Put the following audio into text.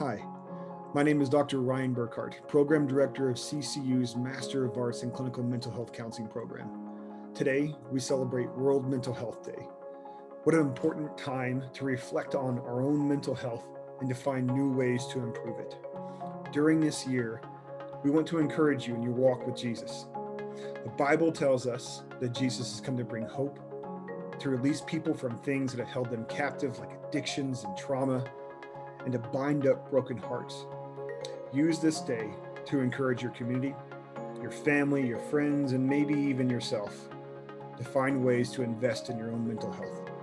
Hi, my name is Dr. Ryan Burkhart, Program Director of CCU's Master of Arts in Clinical Mental Health Counseling Program. Today, we celebrate World Mental Health Day. What an important time to reflect on our own mental health and to find new ways to improve it. During this year, we want to encourage you in your walk with Jesus. The Bible tells us that Jesus has come to bring hope, to release people from things that have held them captive like addictions and trauma, and to bind up broken hearts. Use this day to encourage your community, your family, your friends, and maybe even yourself to find ways to invest in your own mental health.